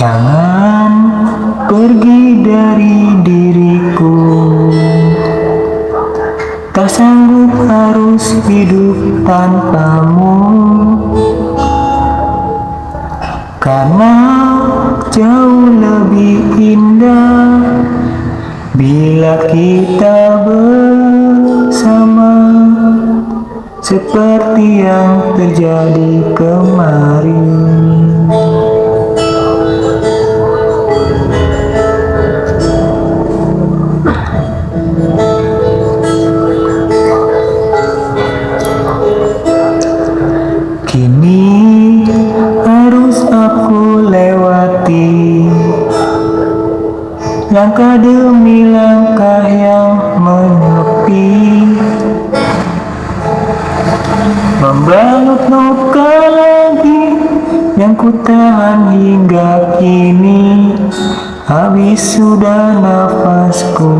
Jangan pergi dari diriku. Tak sanggup harus hidup tanpamu. Karena jauh Kita bersama Seperti yang terjadi kemarin Langkah demi langkah yang menepi. Membalut luka lagi Yang ku tahan hingga kini. Habis sudah nafasku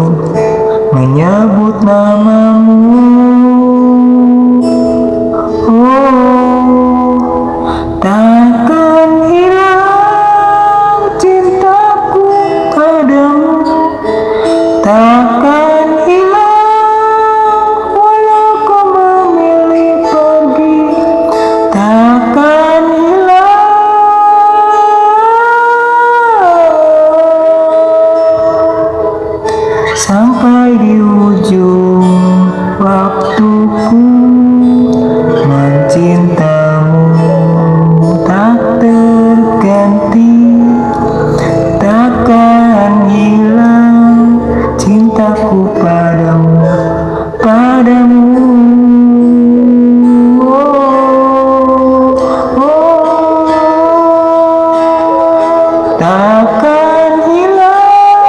Menyebut namamu Takkan hilang walau kau memilih pergi. Takkan hilang. Sampai di ujung waktuku Takkan hilang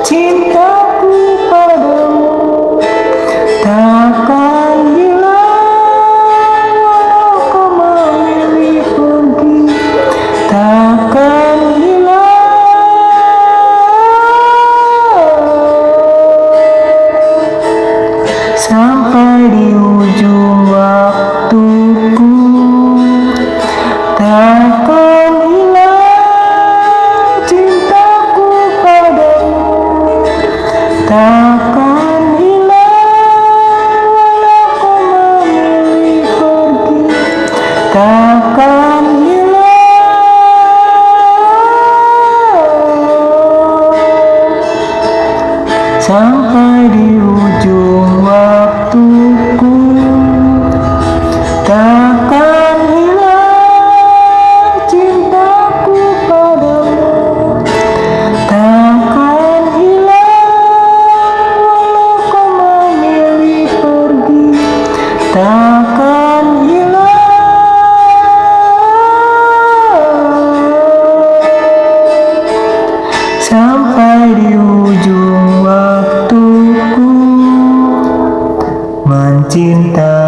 cintaku padamu. Takkan hilang walau kau memilih pergi. Takkan hilang. Sampai cinta.